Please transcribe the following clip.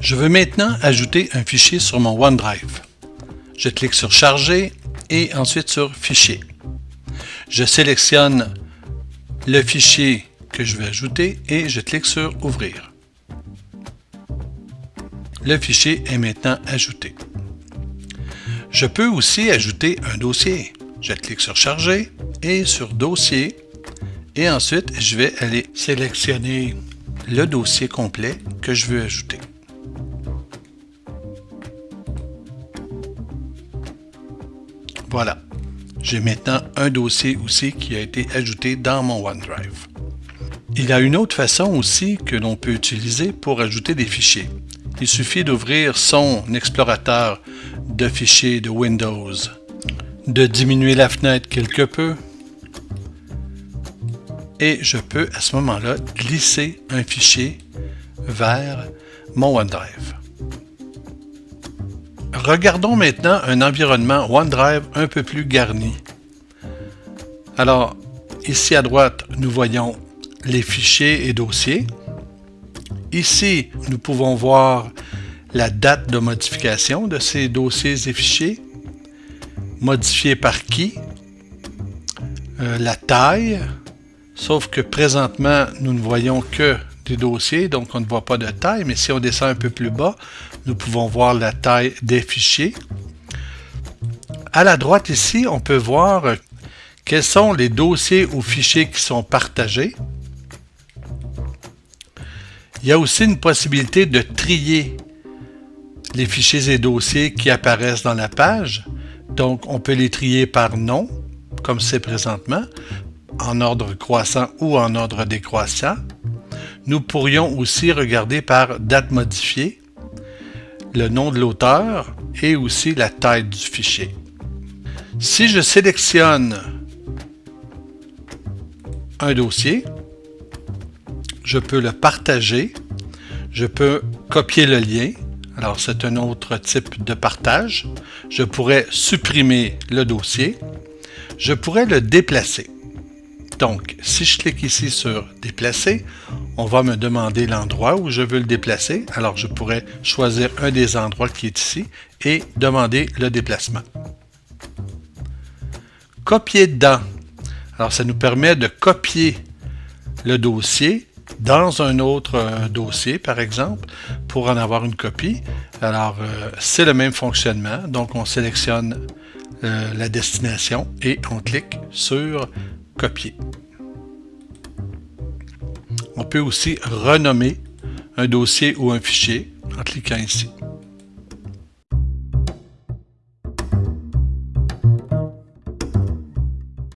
Je veux maintenant ajouter un fichier sur mon OneDrive. Je clique sur Charger et ensuite sur Fichier. Je sélectionne le fichier que je vais ajouter et je clique sur Ouvrir. Le fichier est maintenant ajouté. Je peux aussi ajouter un dossier. Je clique sur Charger et sur Dossier et ensuite je vais aller sélectionner le dossier complet que je veux ajouter. Voilà. J'ai maintenant un dossier aussi qui a été ajouté dans mon OneDrive. Il y a une autre façon aussi que l'on peut utiliser pour ajouter des fichiers. Il suffit d'ouvrir son explorateur de fichiers de Windows, de diminuer la fenêtre quelque peu, et je peux à ce moment-là glisser un fichier vers mon OneDrive. Regardons maintenant un environnement OneDrive un peu plus garni. Alors, ici à droite, nous voyons les fichiers et dossiers. Ici, nous pouvons voir la date de modification de ces dossiers et fichiers, modifiés par qui, euh, la taille, sauf que présentement, nous ne voyons que des dossiers, donc on ne voit pas de taille, mais si on descend un peu plus bas, nous pouvons voir la taille des fichiers. À la droite ici, on peut voir quels sont les dossiers ou fichiers qui sont partagés. Il y a aussi une possibilité de trier les fichiers et dossiers qui apparaissent dans la page. Donc, on peut les trier par nom, comme c'est présentement, en ordre croissant ou en ordre décroissant. Nous pourrions aussi regarder par date modifiée, le nom de l'auteur et aussi la taille du fichier. Si je sélectionne un dossier, je peux le partager, je peux copier le lien, alors c'est un autre type de partage, je pourrais supprimer le dossier, je pourrais le déplacer. Donc, si je clique ici sur « Déplacer », on va me demander l'endroit où je veux le déplacer. Alors, je pourrais choisir un des endroits qui est ici et demander le déplacement. Copier dedans. Alors, ça nous permet de copier le dossier dans un autre euh, dossier, par exemple, pour en avoir une copie. Alors, euh, c'est le même fonctionnement. Donc, on sélectionne euh, la destination et on clique sur copier. On peut aussi renommer un dossier ou un fichier en cliquant ici.